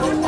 아,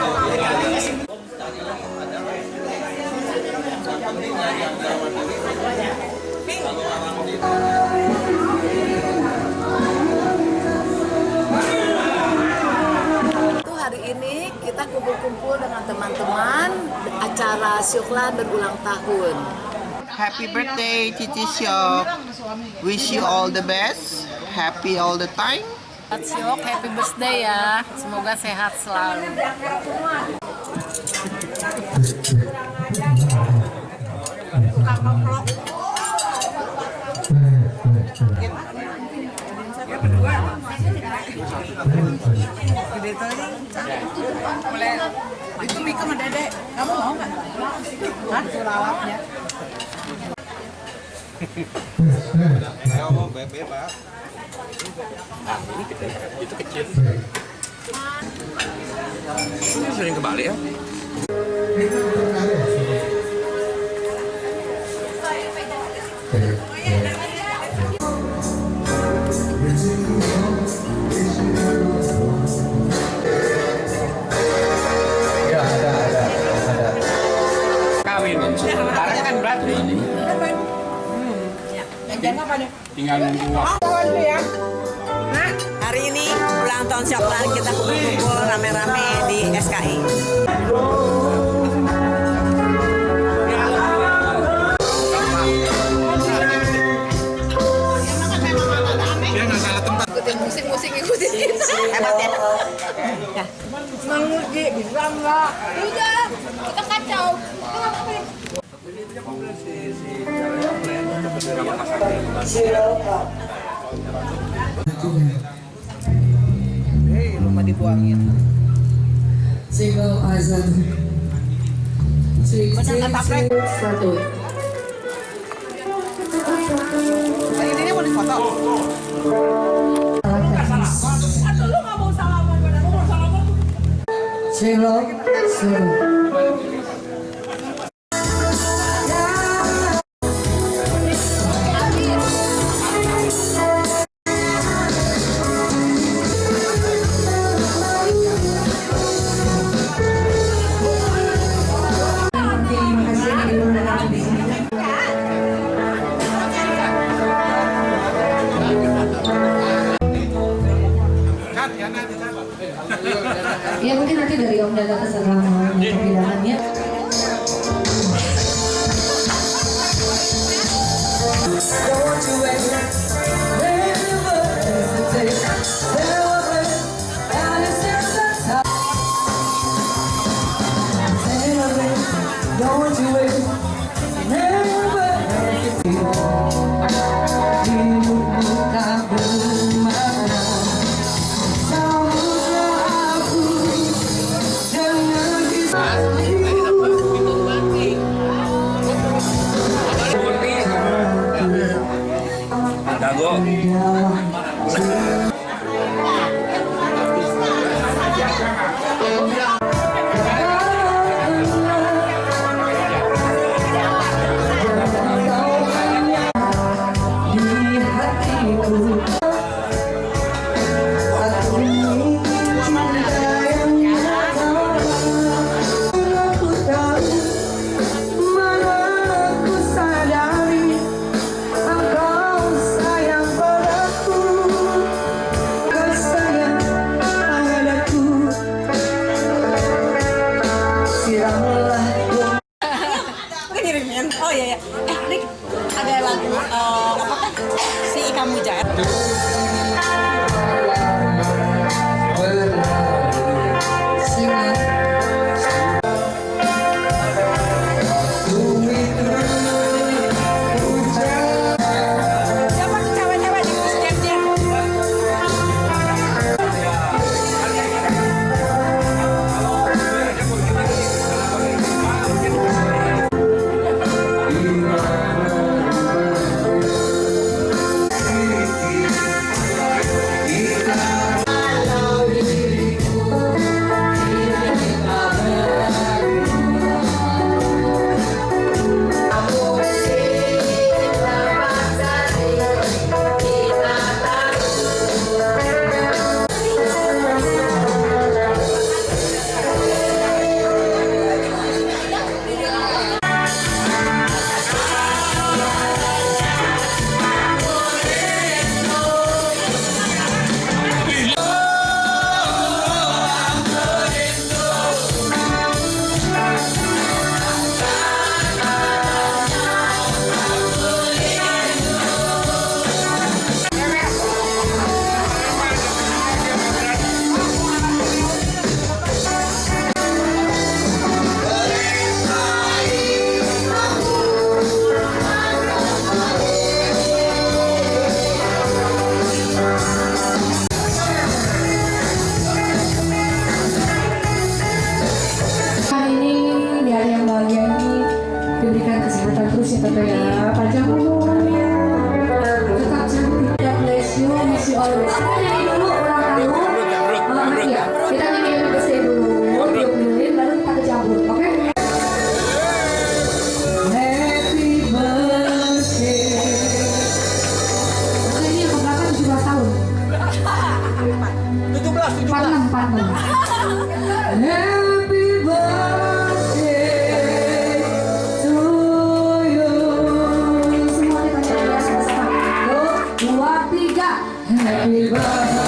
kita kumpul-kumpul dengan teman-teman acara Syuklan berulang tahun. Happy birthday, Cici Syok. Wish you all the best. Happy all the time. Siok, happy birthday ya. Semoga sehat selalu. Itu Mika sama Dede, kamu mau nggak? Hah? Sulawatnya. Ini sering ke Bali ya? Kawin. Tinggal nunggu waktu. Hari ini ulang tahun Syuklan kita kumpul-kumpul rame-rame di SKI. Dia nggak salah tempat. Ikutin musik-musik ikutin kita. Hebat ya. Ya. Menguji bisa nggak? Udah, Hei, rumah dibuangin. Single Azan. Satu. Ini mau difoto. Single. Satu. door to Happy birthday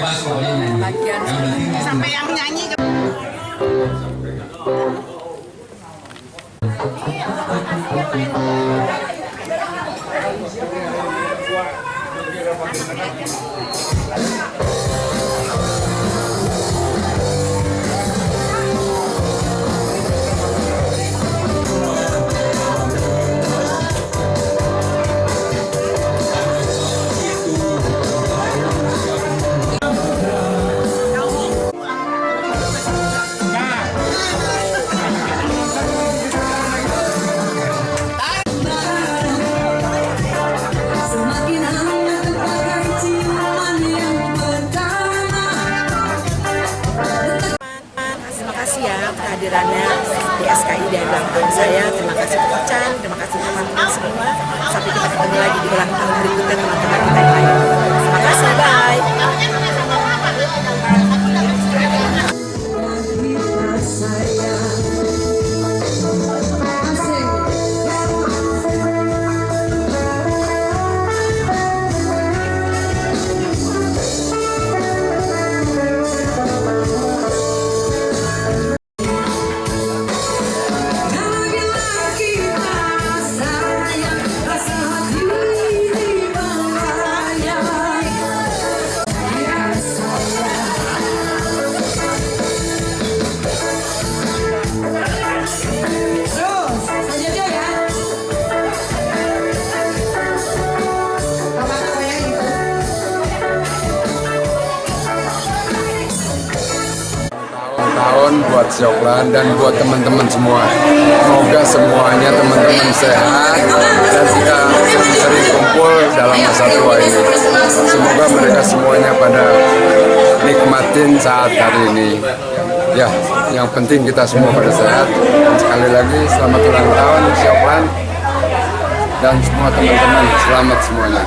bebas pokoknya yang Sampai yang nyanyi. Semakin dan ulang tahun saya. Terima kasih Pak Chan, terima kasih teman-teman semua. Sampai kita ketemu lagi di ulang tahun berikutnya teman-teman kita yang lain. Terima kasih, bye. Buat Syoklan dan buat teman-teman semua. Semoga semuanya teman-teman sehat dan kita sering kumpul dalam masa tua ini. Semoga mereka semuanya pada nikmatin saat hari ini. Ya, yang penting kita semua pada sehat. Dan sekali lagi selamat ulang tahun Syoklan dan semua teman-teman selamat semuanya.